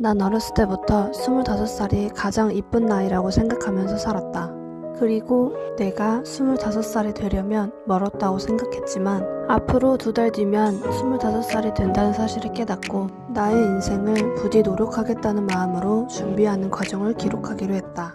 난 어렸을 때부터 25살이 가장 이쁜 나이라고 생각하면서 살았다. 그리고 내가 25살이 되려면 멀었다고 생각했지만 앞으로 두 달 뒤면 25살이 된다는 사실을 깨닫고 나의 인생을 부디 노력하겠다는 마음으로 준비하는 과정을 기록하기로 했다.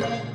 Yeah.